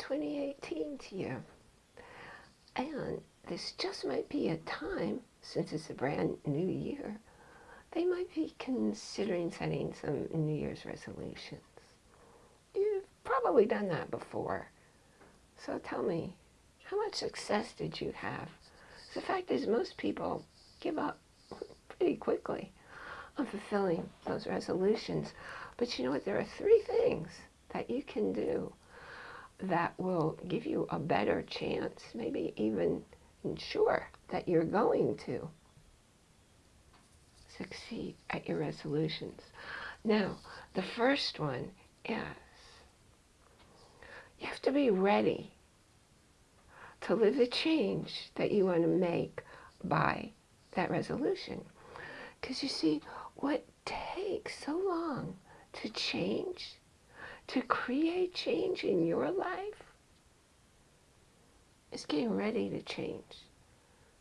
2018 to you. And this just might be a time, since it's a brand new year, they might be considering setting some New Year's resolutions. You've probably done that before. So tell me, how much success did you have? The fact is most people give up pretty quickly on fulfilling those resolutions. But you know what? There are three things that you can do that will give you a better chance, maybe even ensure that you're going to succeed at your resolutions. Now, the first one is you have to be ready to live the change that you want to make by that resolution. Because you see, what takes so long to change, to create change in your life, is getting ready to change.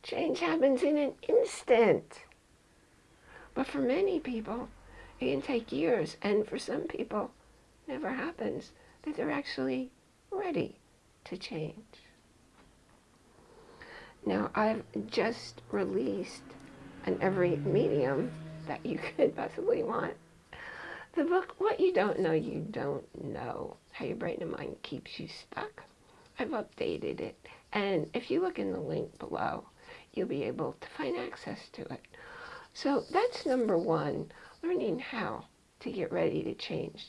Change happens in an instant. But for many people, it can take years. And for some people, never happens that they're actually ready to change. Now, I've just released on every medium that you could possibly want. The book, What You Don't Know You Don't Know, How Your Brain and Mind Keeps You Stuck. I've updated it. And if you look in the link below, you'll be able to find access to it. So that's number one, learning how to get ready to change.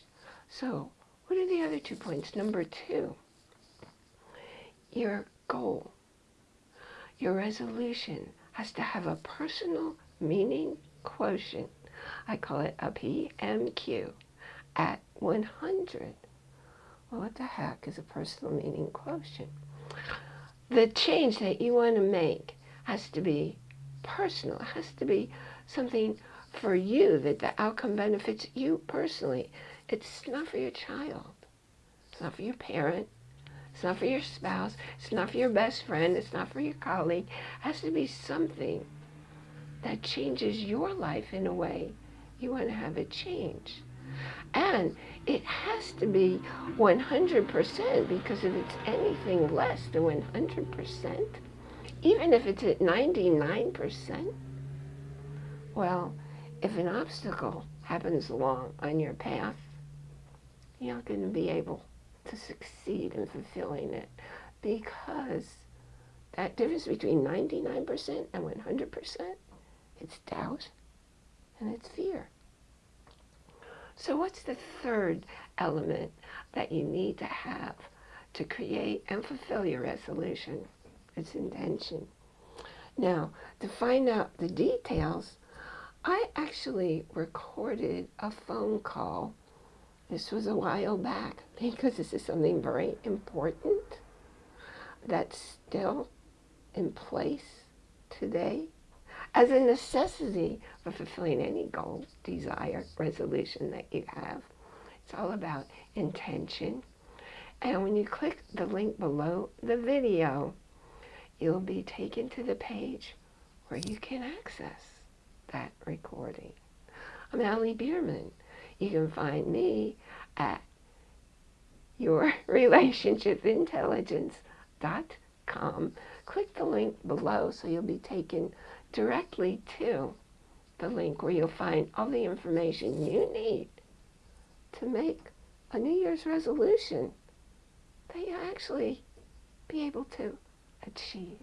So what are the other two points? Number two, your goal, your resolution has to have a personal meaning quotient. I call it a PMQ at 100. Well, what the heck is a personal meaning quotient? The change that you want to make has to be personal. It has to be something for you that the outcome benefits you personally. It's not for your child. It's not for your parent. It's not for your spouse. It's not for your best friend. It's not for your colleague. It has to be something that changes your life in a way you want to have it change. And it has to be 100% because if it's anything less than 100%, even if it's at 99%, well, if an obstacle happens along on your path, you're not going to be able to succeed in fulfilling it because that difference between 99% and 100%, it's doubt and it's fear. So what's the third element that you need to have to create and fulfill your resolution? It's intention. Now, to find out the details, I actually recorded a phone call. This was a while back because this is something very important that's still in place today as a necessity for fulfilling any goal, desire, resolution that you have. It's all about intention. And when you click the link below the video, you'll be taken to the page where you can access that recording. I'm Allie Bierman. You can find me at yourrelationshipintelligence.com. Click the link below so you'll be taken directly to the link where you'll find all the information you need to make a New Year's resolution that you actually be able to achieve.